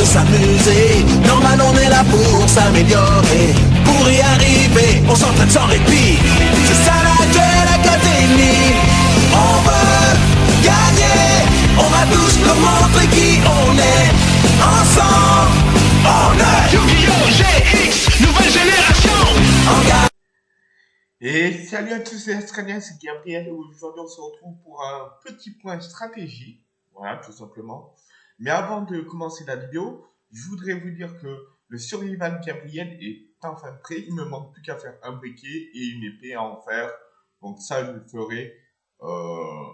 de s'amuser. Normal, on est là pour s'améliorer. Pour y arriver, on s'entraîne sans répit. C'est ça la Duel Académie. On veut gagner. On va tous nous montrer qui on est. Ensemble, on est Yu-Gi-Oh! GX, nouvelle génération. Et salut à tous les Australiens, c'est Gabriel et aujourd'hui on se retrouve pour un petit point stratégie, voilà tout simplement. Mais avant de commencer la vidéo, je voudrais vous dire que le survival Gabriel est enfin prêt, il me manque plus qu'à faire un briquet et une épée à en faire. Donc ça je le ferai, euh,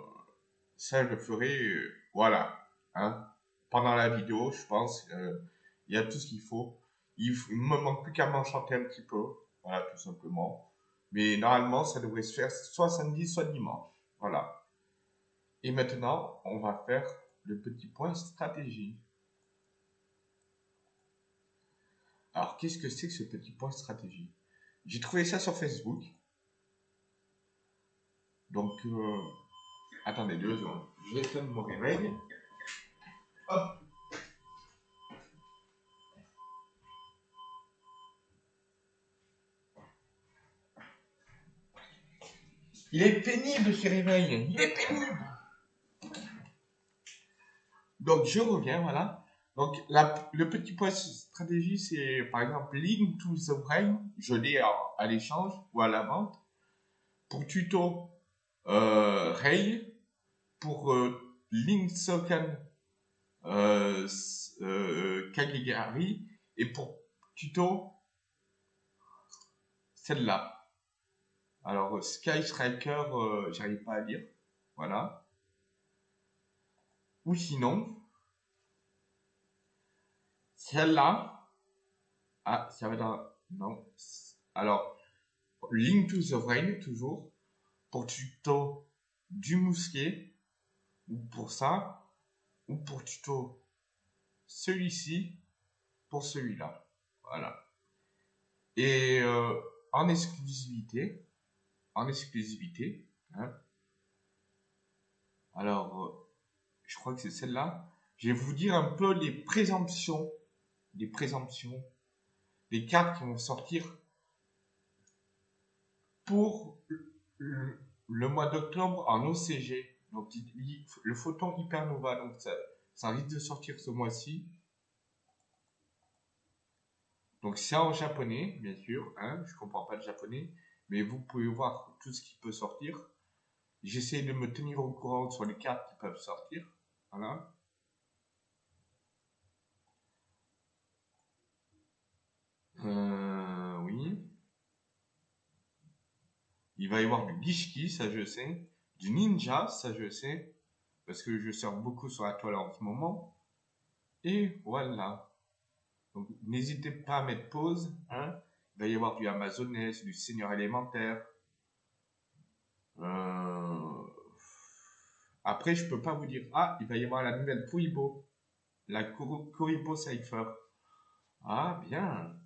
ça je le ferai, euh, voilà, hein. Pendant la vidéo je pense, euh, il y a tout ce qu'il faut. Il, il me manque plus qu'à m'enchanter un petit peu, voilà tout simplement. Mais normalement, ça devrait se faire soit samedi, soit dimanche. Voilà. Et maintenant, on va faire le petit point stratégie. Alors, qu'est-ce que c'est que ce petit point stratégie? J'ai trouvé ça sur Facebook. Donc, euh, attendez deux secondes. Je vais mon réveil. Il est pénible ce réveil. Il est pénible. Donc je reviens, voilà. Donc la- le petit point stratégie, c'est par exemple Link to the Brain. Je l'ai à, à l'échange ou à la vente. Pour tuto euh, Ray. Pour euh, Link Soken euh, euh, Kagegari. Et pour tuto celle-là. Alors, euh, Sky Striker, euh, j'arrive pas à lire. Voilà. Ou sinon, celle-là. Ah, ça va dans. Non. Alors, Link to the Brain, toujours. Pour tuto du mousquet. Ou pour ça. Ou pour tuto celui-ci. Pour celui-là. Voilà. Et euh, en exclusivité en exclusivité. hein. Alors, euh, je crois que c'est celle-là. Je vais vous dire un peu les présomptions, les présomptions, les cartes qui vont sortir pour le, mois d'octobre en OCG. Donc, le photon hypernova. Donc, ça, ça risque de sortir ce mois-ci. Donc, c'est en japonais, bien sûr. Hein, je comprends pas le japonais mais vous pouvez voir tout ce qui peut sortir. J'essaie de me tenir au courant sur les cartes qui peuvent sortir. Voilà. Euh, oui. Il va y avoir du Gishki, ça je sais. Du Ninja, ça je sais. Parce que je sors beaucoup sur la toile en ce moment. Et voilà. Donc n'hésitez pas à mettre pause. Hein. Il va y avoir du Amazonès, du Seigneur élémentaire. Euh, Après, je peux pas vous dire. Ah, il va y avoir la nouvelle Kuribo. La Kuribo Cypher. Ah, bien.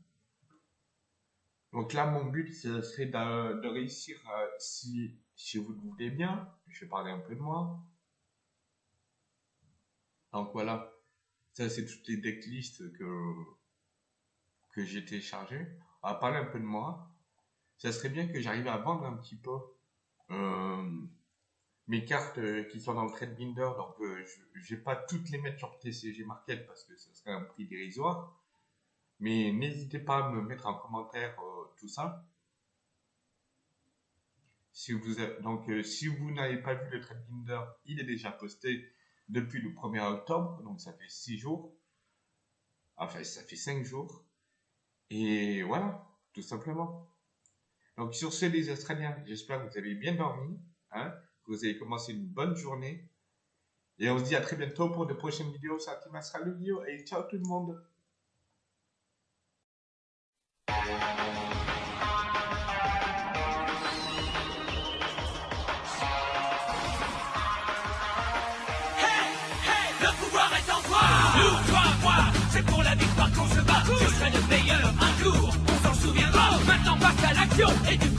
Donc là, mon but, ce serait de, de réussir, euh, si, si vous le voulez bien, je vais parler un peu de moi. Donc voilà, ça c'est toutes les decklists que, que j'ai téléchargées. On va parler un peu de moi. Ça serait bien que j'arrive à vendre un petit peu euh, mes cartes euh, qui sont dans le trade binder. Donc euh, je ne vais pas toutes les mettre sur TCG Market parce que ce serait un prix dérisoire. Mais n'hésitez pas à me mettre en commentaire euh, tout ça. Donc, si vous n'avez pas vu le trade binder, il est déjà posté depuis le 1er octobre, donc ça fait 6 jours. Enfin, ça fait 5 jours. Et voilà, tout simplement. Donc, sur ce, les Australiens, j'espère que vous avez bien dormi, hein, que vous avez commencé une bonne journée. Et on se dit à très bientôt pour de prochaines vidéos sur Yu-Gi-Oh! Et ciao tout le monde! C'est pour la victoire qu'on se bat Je serai le meilleur un jour, on s'en souviendra Maintenant passe à l'action, à jouer